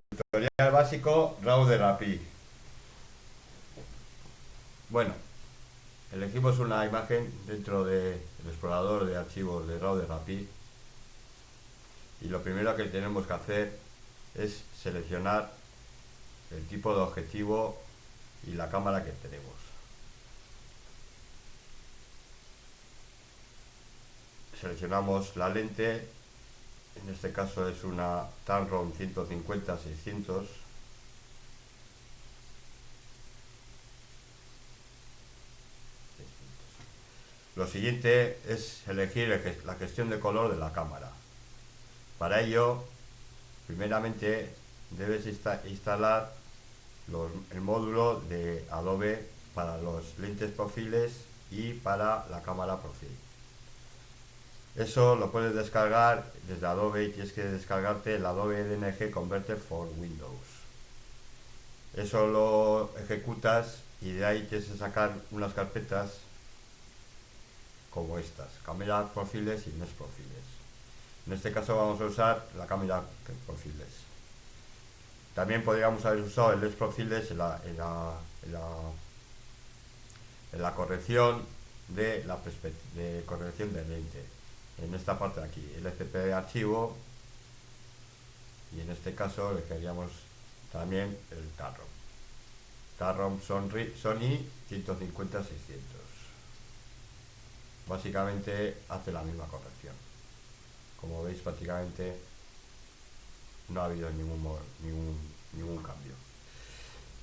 Tutorial básico RAW de. Bueno, elegimos una imagen dentro del explorador de archivos de RAW de y lo primero que tenemos que hacer es seleccionar el tipo de objetivo y la cámara que tenemos. Seleccionamos la lente en este caso es una Tamron 150-600 Lo siguiente es elegir la gestión de color de la cámara. Para ello, primeramente debes instalar el módulo de Adobe para los lentes profiles y para la cámara profil. Eso lo puedes descargar desde Adobe y tienes que descargarte el Adobe DNG Converter for Windows. Eso lo ejecutas y de ahí tienes que sacar unas carpetas como estas, cámara profiles y no profiles. En este caso vamos a usar la cámara profiles. También podríamos haber usado el LES profiles en la, en la, corrección de la corrección de lente en esta parte de aquí, el FP archivo y en este caso le queríamos también el Tarrom. Tarrom Sony 150-600. Básicamente hace la misma corrección. Como veis prácticamente no ha habido ningún, ningún, ningún cambio.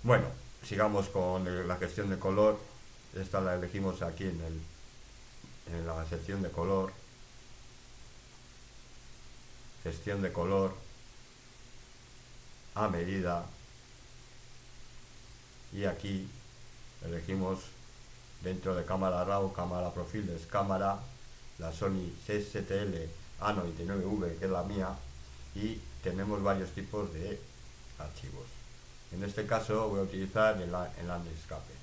Bueno, sigamos con la gestión de color. Esta la elegimos aquí en, el, en la sección de color gestión de color a medida y aquí elegimos dentro de cámara RAW, cámara profiles, cámara, la Sony 6STL A99V que es la mía y tenemos varios tipos de archivos. En este caso voy a utilizar el, el escape.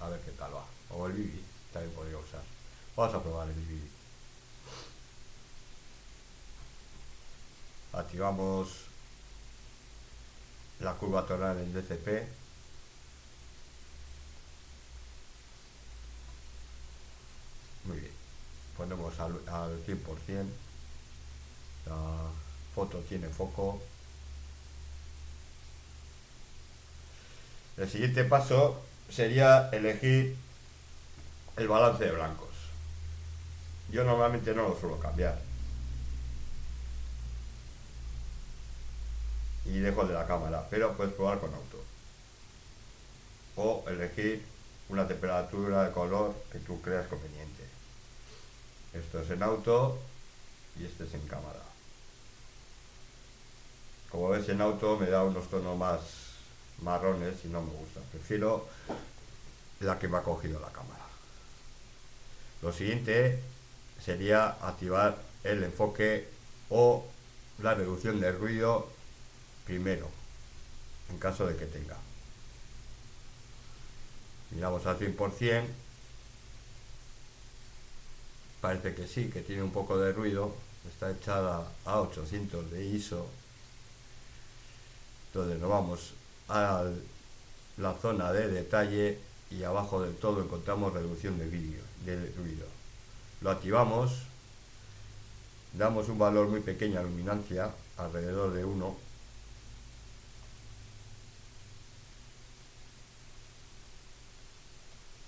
A ver qué tal va. O el Vivi, también podría usar. Vamos a probar el Vivi. Activamos la curva tonal en DCP muy bien. Ponemos al, 100% la foto tiene foco. El siguiente paso sería elegir el balance de blancos. Yo normalmente no lo suelo cambiar y dejo de la cámara, pero puedes probar con auto. O elegir una temperatura de color que tú creas conveniente. Esto es en auto y este es en cámara. Como ves en auto me da unos tonos más marrones y no me gusta. Prefiero la que me ha cogido la cámara. Lo siguiente sería activar el enfoque o la reducción de ruido primero, en caso de que tenga. Miramos al 100%, parece que sí, que tiene un poco de ruido, está echada a 800 de ISO, entonces nos vamos a la zona de detalle y abajo del todo encontramos reducción de vídeo, de ruido. Lo activamos, damos un valor muy pequeño a luminancia, alrededor de 1,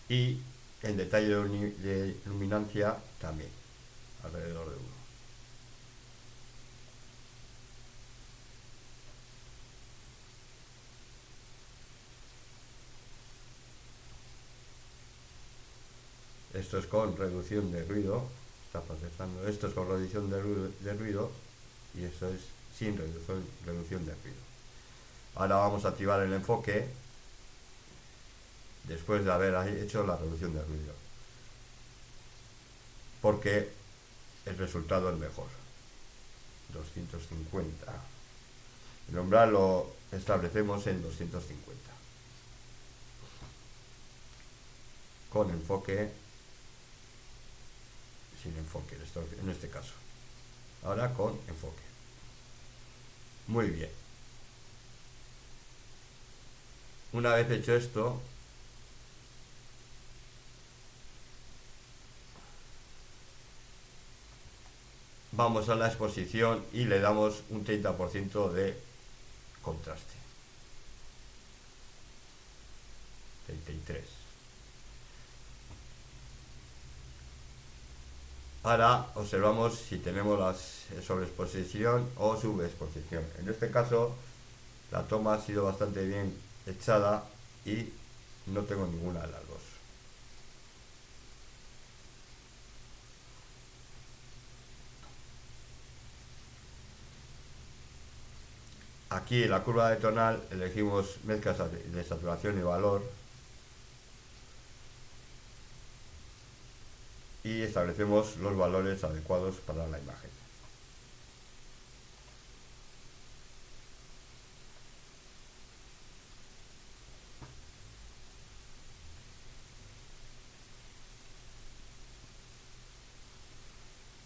y el detalle de luminancia también, alrededor de 1. Esto es con reducción de ruido, está procesando. Esto es con reducción de ruido, de ruido y esto es sin reducción, reducción de ruido. Ahora vamos a activar el enfoque después de haber hecho la reducción de ruido. Porque el resultado es mejor. 250. El umbral lo establecemos en 250. Con enfoque, sin enfoque en este caso. Ahora con enfoque. Muy bien. Una vez hecho esto, vamos a la exposición y le damos un 30% de contraste. 33. Ahora observamos si tenemos la sobreexposición o subexposición. En este caso, la toma ha sido bastante bien echada y no tengo ninguna de las dos. Aquí en la curva de tonal elegimos mezclas de saturación y valor y establecemos los valores adecuados para la imagen.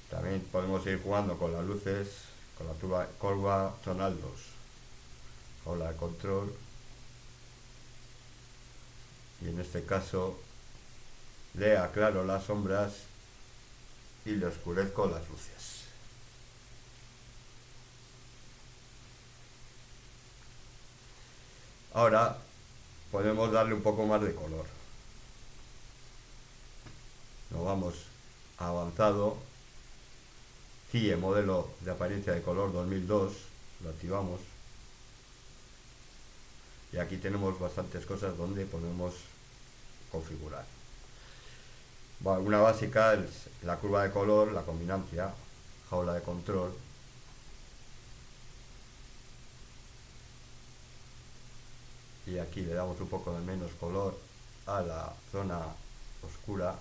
También podemos ir jugando con las luces, con la curva tonal 2 o la control y en este caso le aclaro las sombras y le oscurezco las luces. Ahora podemos darle un poco más de color. Nos vamos a avanzado, CIE modelo de apariencia de color 2002, lo activamos. Y aquí tenemos bastantes cosas donde podemos configurar. una básica es la curva de color, la combinancia, jaula de control. Y aquí le damos un poco de menos color a la zona oscura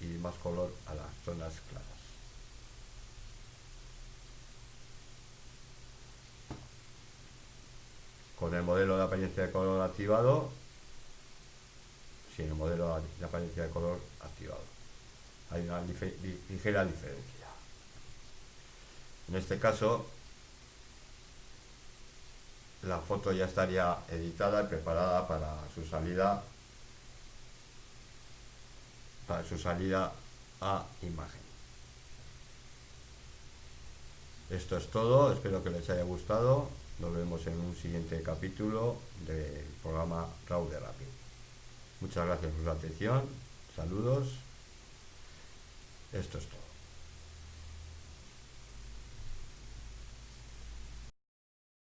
y más color a las zonas claras. Con el modelo de apariencia de color activado, sin el modelo de apariencia de color activado hay una ligera diferencia. En este caso, la foto ya estaría editada y preparada para su salida para su salida a imagen. Esto es todo, espero que les haya gustado. Nos vemos en un siguiente capítulo del programa RAW de Rapid. Muchas gracias por su atención, saludos esto es todo.